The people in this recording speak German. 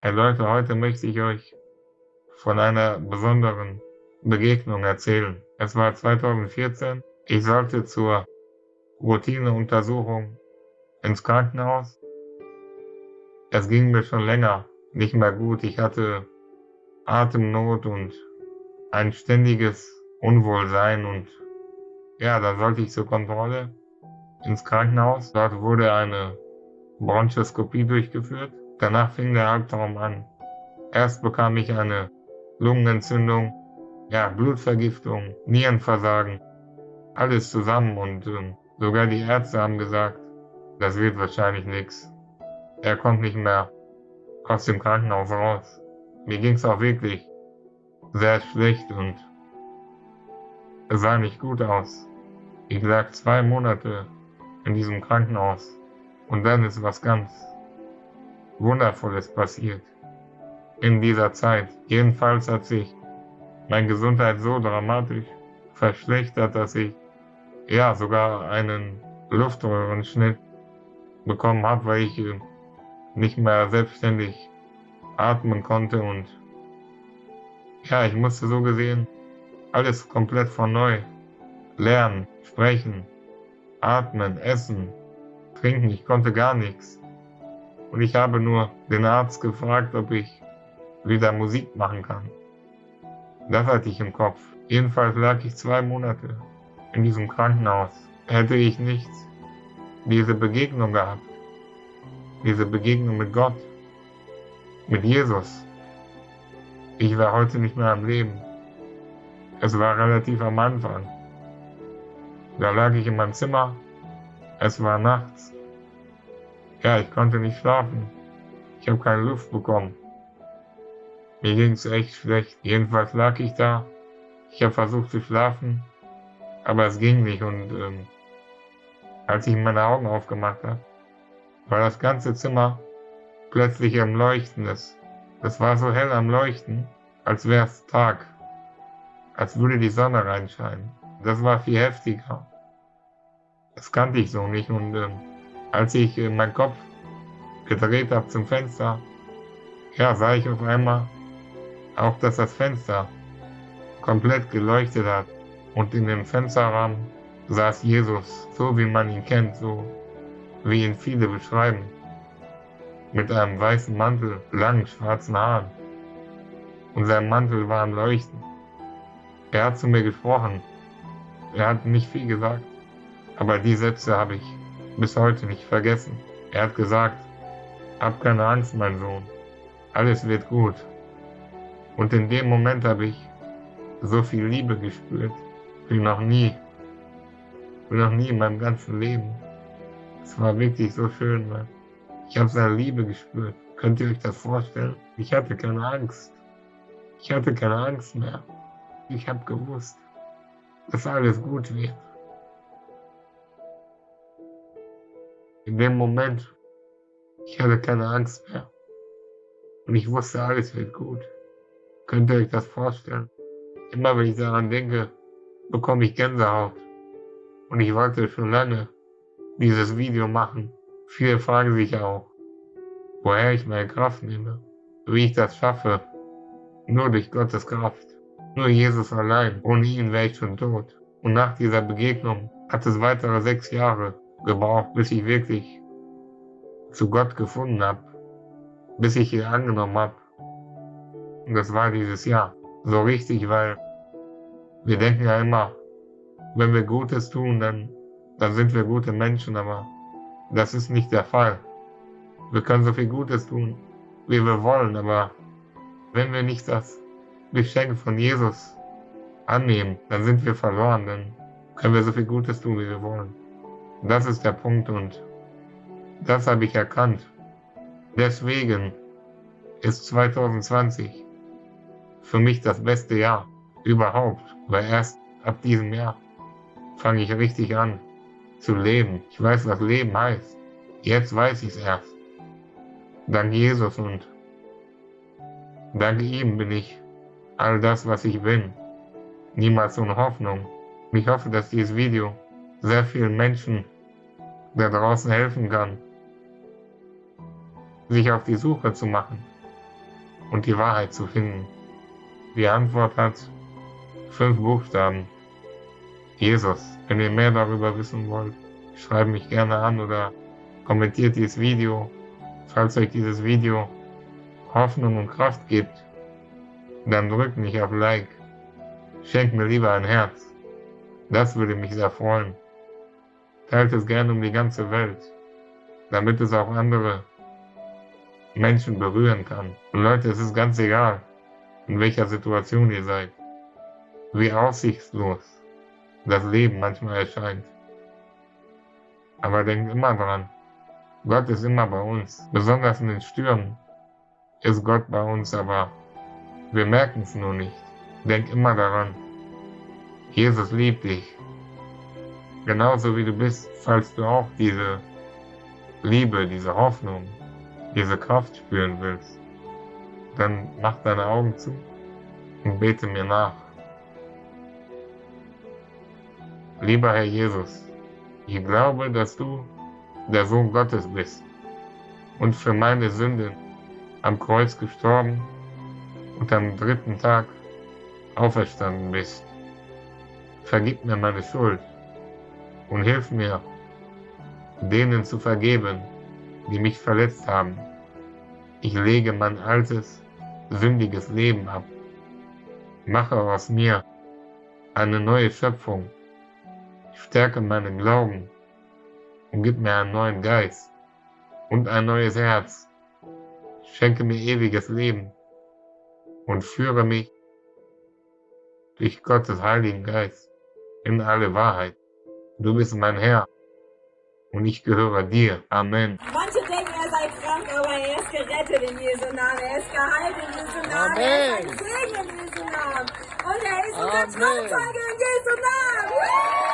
Hey Leute, heute möchte ich euch von einer besonderen Begegnung erzählen. Es war 2014. Ich sollte zur Routineuntersuchung ins Krankenhaus. Es ging mir schon länger nicht mehr gut. Ich hatte Atemnot und ein ständiges Unwohlsein und ja, da sollte ich zur Kontrolle ins Krankenhaus. Dort wurde eine Bronchoskopie durchgeführt. Danach fing der Albtraum an. Erst bekam ich eine Lungenentzündung, ja, Blutvergiftung, Nierenversagen, alles zusammen und äh, sogar die Ärzte haben gesagt, das wird wahrscheinlich nichts. Er kommt nicht mehr aus dem Krankenhaus raus. Mir ging es auch wirklich sehr schlecht und es sah nicht gut aus. Ich lag zwei Monate in diesem Krankenhaus und dann ist was ganz Wundervolles passiert. In dieser Zeit. Jedenfalls hat sich meine Gesundheit so dramatisch verschlechtert, dass ich ja sogar einen Luftröhrenschnitt bekommen habe, weil ich äh, nicht mehr selbstständig atmen konnte und ja, ich musste so gesehen alles komplett von neu lernen, sprechen, atmen, essen, trinken. Ich konnte gar nichts. Und ich habe nur den Arzt gefragt, ob ich wieder Musik machen kann. Das hatte ich im Kopf. Jedenfalls lag ich zwei Monate in diesem Krankenhaus. Hätte ich nicht diese Begegnung gehabt, diese Begegnung mit Gott, mit Jesus, ich wäre heute nicht mehr am Leben. Es war relativ am Anfang. Da lag ich in meinem Zimmer. Es war nachts. Ja, ich konnte nicht schlafen. Ich habe keine Luft bekommen. Mir ging es echt schlecht. Jedenfalls lag ich da. Ich habe versucht zu schlafen, aber es ging nicht. Und ähm, als ich meine Augen aufgemacht habe, war das ganze Zimmer plötzlich am Leuchten. Das, das war so hell am Leuchten, als wäre es Tag. Als würde die Sonne reinscheinen. Das war viel heftiger. Das kannte ich so nicht. Und ähm, als ich äh, meinen Kopf gedreht habe zum Fenster, ja, sah ich auf einmal auch, dass das Fenster komplett geleuchtet hat. Und in dem Fensterrahmen saß Jesus, so wie man ihn kennt, so wie ihn viele beschreiben. Mit einem weißen Mantel, langen schwarzen Haaren. Und sein Mantel war am Leuchten. Er hat zu mir gesprochen. Er hat nicht viel gesagt. Aber die Sätze habe ich bis heute nicht vergessen. Er hat gesagt, hab keine Angst, mein Sohn. Alles wird gut. Und in dem Moment habe ich so viel Liebe gespürt, wie noch nie. Wie noch nie in meinem ganzen Leben. Es war wirklich so schön, Mann. Ich habe seine Liebe gespürt. Könnt ihr euch das vorstellen? Ich hatte keine Angst. Ich hatte keine Angst mehr. Ich habe gewusst, dass alles gut wird. In dem Moment, ich hatte keine Angst mehr. Und ich wusste, alles wird gut. Könnt ihr euch das vorstellen? Immer wenn ich daran denke, bekomme ich Gänsehaut. Und ich wollte schon lange dieses Video machen. Viele fragen sich auch, woher ich meine Kraft nehme, wie ich das schaffe. Nur durch Gottes Kraft. Nur Jesus allein. Ohne ihn wäre ich schon tot. Und nach dieser Begegnung hat es weitere sechs Jahre gebraucht, bis ich wirklich zu Gott gefunden habe, bis ich ihn angenommen habe. Und das war dieses Jahr. So richtig, weil wir denken ja immer, wenn wir Gutes tun, dann, dann sind wir gute Menschen, aber das ist nicht der Fall. Wir können so viel Gutes tun, wie wir wollen, aber wenn wir nicht das Geschenk von Jesus annehmen, dann sind wir verloren, dann können wir so viel Gutes tun, wie wir wollen. Das ist der Punkt und das habe ich erkannt. Deswegen ist 2020 für mich das beste Jahr überhaupt, weil erst ab diesem Jahr fange ich richtig an zu leben. Ich weiß, was Leben heißt. Jetzt weiß ich es erst. Dank Jesus und dank ihm bin ich all das, was ich bin. Niemals ohne Hoffnung. Ich hoffe, dass dieses Video sehr vielen Menschen da draußen helfen kann, sich auf die Suche zu machen und die Wahrheit zu finden. Die Antwort hat fünf Buchstaben. Jesus. Wenn ihr mehr darüber wissen wollt, schreibt mich gerne an oder kommentiert dieses Video. Falls euch dieses Video Hoffnung und Kraft gibt, dann drückt mich auf Like. Schenkt mir lieber ein Herz. Das würde mich sehr freuen. Teilt es gerne um die ganze Welt, damit es auch andere Menschen berühren kann. Und Leute, es ist ganz egal, in welcher Situation ihr seid, wie aussichtslos das Leben manchmal erscheint. Aber denkt immer dran, Gott ist immer bei uns. Besonders in den Stürmen ist Gott bei uns, aber wir merken es nur nicht. Denk immer daran, Jesus liebt dich. Genauso wie du bist, falls du auch diese Liebe, diese Hoffnung, diese Kraft spüren willst, dann mach deine Augen zu und bete mir nach. Lieber Herr Jesus, ich glaube, dass du der Sohn Gottes bist und für meine Sünden am Kreuz gestorben und am dritten Tag auferstanden bist. Vergib mir meine Schuld und hilf mir, denen zu vergeben, die mich verletzt haben. Ich lege mein altes, sündiges Leben ab. Mache aus mir eine neue Schöpfung. Stärke meinen Glauben und gib mir einen neuen Geist und ein neues Herz. Schenke mir ewiges Leben und führe mich durch Gottes Heiligen Geist in alle Wahrheit. Du bist mein Herr und ich gehöre dir. Amen. Manche denken, er sei krank, aber er ist gerettet in Jesu Namen. Er ist geheilt in Jesu Namen. Er ist ein Segen in Jesu Namen. Und er ist unser Amen. Trauzeuge in Jesu Namen.